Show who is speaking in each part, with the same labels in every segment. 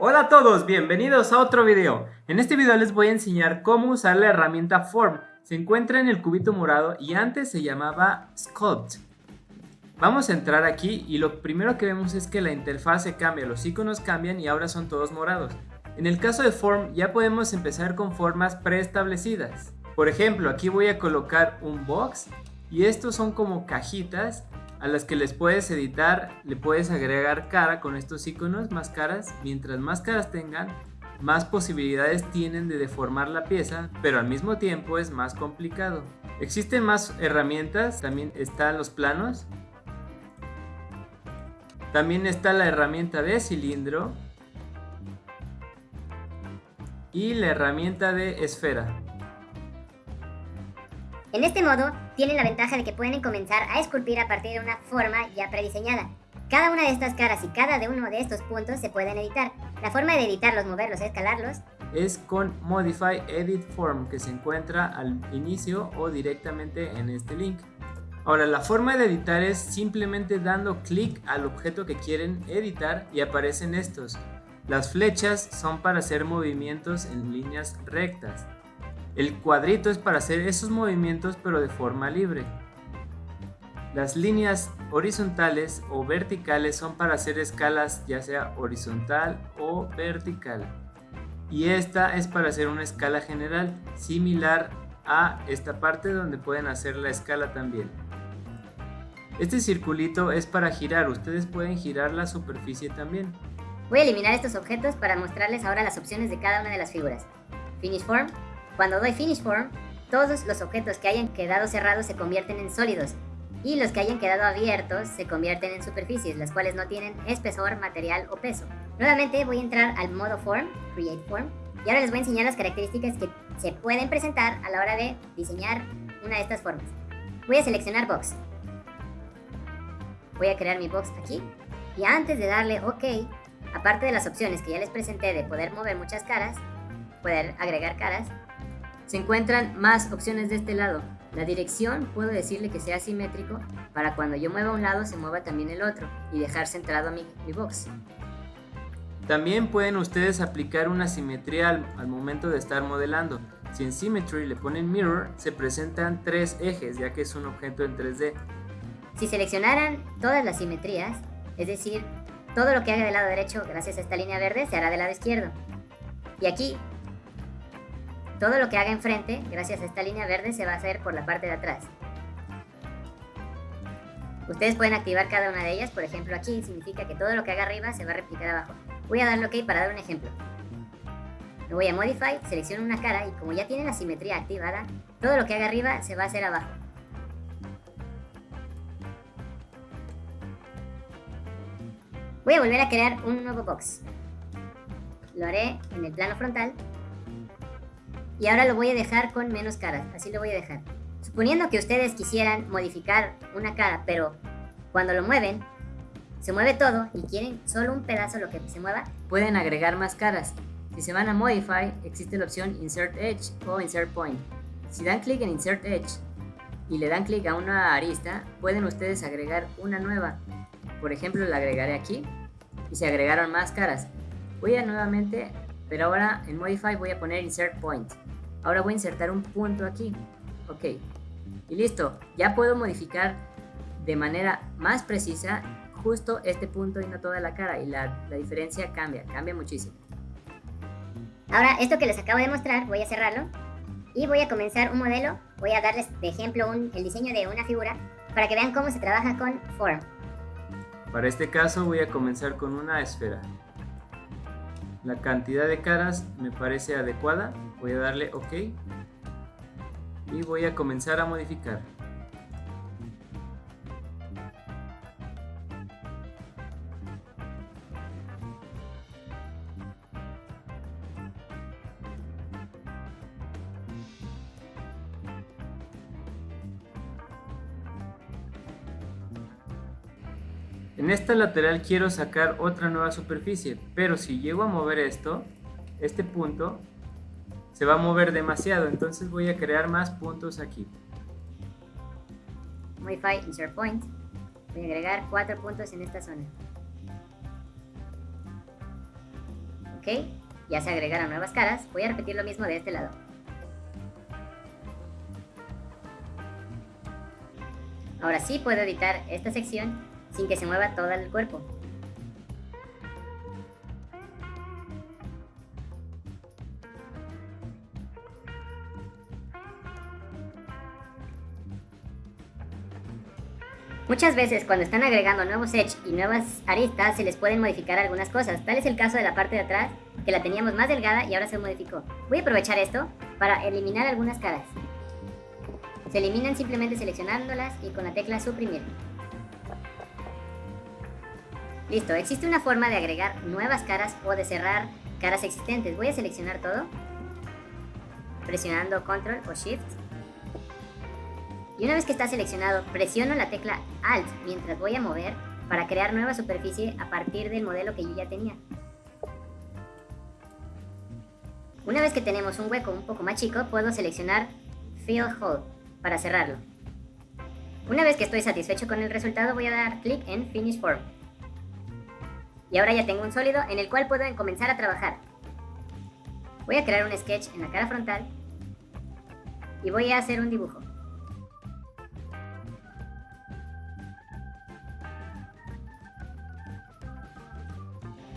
Speaker 1: Hola a todos, bienvenidos a otro video. En este video les voy a enseñar cómo usar la herramienta Form. Se encuentra en el cubito morado y antes se llamaba Sculpt. Vamos a entrar aquí y lo primero que vemos es que la interfase cambia, los iconos cambian y ahora son todos morados. En el caso de Form ya podemos empezar con formas preestablecidas. Por ejemplo, aquí voy a colocar un box y estos son como cajitas a las que les puedes editar, le puedes agregar cara con estos iconos, más caras. Mientras más caras tengan, más posibilidades tienen de deformar la pieza, pero al mismo tiempo es más complicado. Existen más herramientas, también están los planos. También está la herramienta de cilindro y la herramienta de esfera.
Speaker 2: En este modo, tienen la ventaja de que pueden comenzar a esculpir a partir de una forma ya prediseñada. Cada una de estas caras y cada de uno de estos puntos se pueden editar. La forma de editarlos, moverlos, escalarlos
Speaker 1: es con Modify Edit Form que se encuentra al inicio o directamente en este link. Ahora la forma de editar es simplemente dando clic al objeto que quieren editar y aparecen estos. Las flechas son para hacer movimientos en líneas rectas. El cuadrito es para hacer esos movimientos pero de forma libre. Las líneas horizontales o verticales son para hacer escalas ya sea horizontal o vertical. Y esta es para hacer una escala general similar a esta parte donde pueden hacer la escala también. Este circulito es para girar, ustedes pueden girar la superficie también.
Speaker 2: Voy a eliminar estos objetos para mostrarles ahora las opciones de cada una de las figuras. Finish Form, cuando doy Finish Form, todos los objetos que hayan quedado cerrados se convierten en sólidos y los que hayan quedado abiertos se convierten en superficies, las cuales no tienen espesor, material o peso. Nuevamente voy a entrar al modo Form, Create Form, y ahora les voy a enseñar las características que se pueden presentar a la hora de diseñar una de estas formas. Voy a seleccionar Box. Voy a crear mi box aquí y antes de darle OK, aparte de las opciones que ya les presenté de poder mover muchas caras, poder agregar caras, se encuentran más opciones de este lado. La dirección puedo decirle que sea simétrico para cuando yo mueva un lado se mueva también el otro y dejar centrado mi, mi box.
Speaker 1: También pueden ustedes aplicar una simetría al, al, momento de estar modelando. Si en Symmetry le ponen Mirror, se presentan tres ejes, ya que es un objeto en 3D.
Speaker 2: Si seleccionaran todas las simetrías, es decir, todo lo que haga del lado derecho gracias a esta línea verde se hará del lado izquierdo. Y aquí todo lo que haga enfrente, gracias a esta línea verde, se va a hacer por la parte de atrás. Ustedes pueden activar cada una de ellas, por ejemplo aquí significa que todo lo que haga arriba se va a replicar abajo. Voy a darle OK para dar un ejemplo. Me voy a Modify, selecciono una cara y como ya tiene la simetría activada, todo lo que haga arriba se va a hacer abajo. Voy a volver a crear un nuevo box. Lo haré en el plano frontal y ahora lo voy a dejar con menos caras, así lo voy a dejar. Suponiendo que ustedes quisieran modificar una cara, pero cuando lo mueven, se mueve todo y quieren solo un pedazo lo que se mueva, pueden agregar más caras. Si se van a Modify, existe la opción Insert Edge o Insert Point. Si dan clic en Insert Edge y le dan clic a una arista, pueden ustedes agregar una nueva. Por ejemplo, la agregaré aquí y se agregaron más caras. Voy a nuevamente, pero ahora en Modify voy a poner Insert Point. Ahora voy a insertar un punto aquí. Ok. Y listo. Ya puedo modificar de manera más precisa justo este punto y no toda la cara. Y la, la diferencia cambia, cambia muchísimo. Ahora, esto que les acabo de mostrar, voy a cerrarlo. Y voy a comenzar un modelo. Voy a darles de ejemplo un, el diseño de una figura para que vean cómo se trabaja con Form.
Speaker 1: Para este caso voy a comenzar con una esfera. La cantidad de caras me parece adecuada. Voy a darle OK. Y voy a comenzar a modificar. En esta lateral quiero sacar otra nueva superficie, pero si llego a mover esto, este punto se va a mover demasiado, entonces voy a crear más puntos aquí.
Speaker 2: Modify Insert Point. Voy a agregar cuatro puntos en esta zona. ok, ya se agregaron nuevas caras, voy a repetir lo mismo de este lado. Ahora sí puedo editar esta sección sin que se mueva todo el cuerpo. Muchas veces cuando están agregando nuevos edge y nuevas aristas se les pueden modificar algunas cosas. Tal es el caso de la parte de atrás, que la teníamos más delgada y ahora se modificó. Voy a aprovechar esto para eliminar algunas caras. Se eliminan simplemente seleccionándolas y con la tecla suprimir. Listo, existe una forma de agregar nuevas caras o de cerrar caras existentes. Voy a seleccionar todo, presionando Control o Shift. Y una vez que está seleccionado, presiono la tecla Alt mientras voy a mover para crear nueva superficie a partir del modelo que yo ya tenía. Una vez que tenemos un hueco un poco más chico, puedo seleccionar Fill Hole para cerrarlo. Una vez que estoy satisfecho con el resultado voy a dar clic en Finish Form. Y ahora ya tengo un sólido en el cual puedo comenzar a trabajar. Voy a crear un sketch en la cara frontal y voy a hacer un dibujo.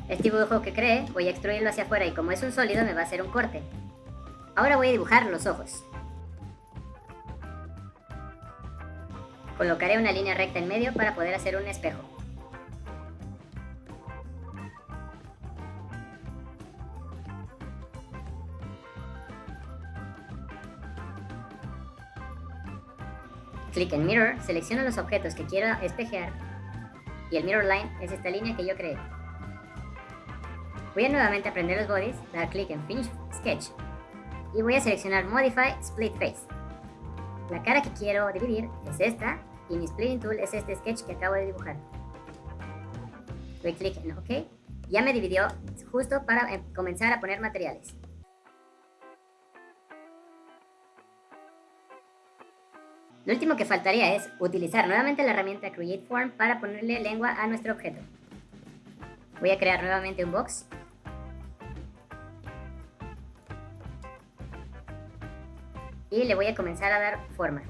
Speaker 2: Este dibujo que creé voy a extruirlo hacia afuera y como es un sólido me va a hacer un corte. Ahora voy a dibujar los ojos. Colocaré una línea recta en medio para poder hacer un espejo. Clic en Mirror, selecciono los objetos que quiero espejear y el Mirror Line es esta línea que yo creé. Voy a nuevamente aprender los bodies, dar clic en Finish Sketch y voy a seleccionar Modify Split Face. La cara que quiero dividir es esta y mi splitting tool es este sketch que acabo de dibujar. Doy clic en OK. Ya me dividió justo para eh, comenzar a poner materiales. Lo último que faltaría es utilizar nuevamente la herramienta Create Form para ponerle lengua a nuestro objeto. Voy a crear nuevamente un box. Y le voy a comenzar a dar forma.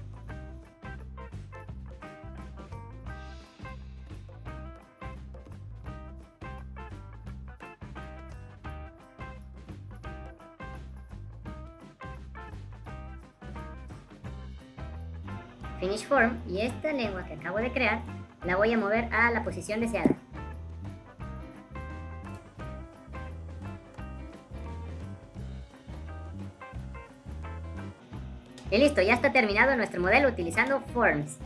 Speaker 2: Finish Form y esta lengua que acabo de crear la voy a mover a la posición deseada. Y listo, ya está terminado nuestro modelo utilizando Forms.